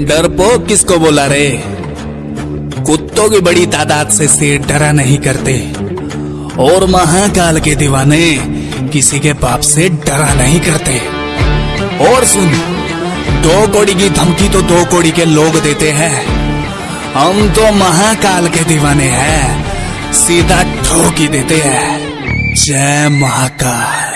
डरपोक किसको बोला रे? कुत्तों की बड़ी तादाद से शेर डरा नहीं करते। और महाकाल के दीवाने किसी के पाप से डरा नहीं करते। और सुन, दो कोड़ी की धमकी तो दो कोड़ी के लोग देते हैं। हम तो महाकाल के दीवाने हैं, सीधा ठोकी देते हैं। जय महाकाल।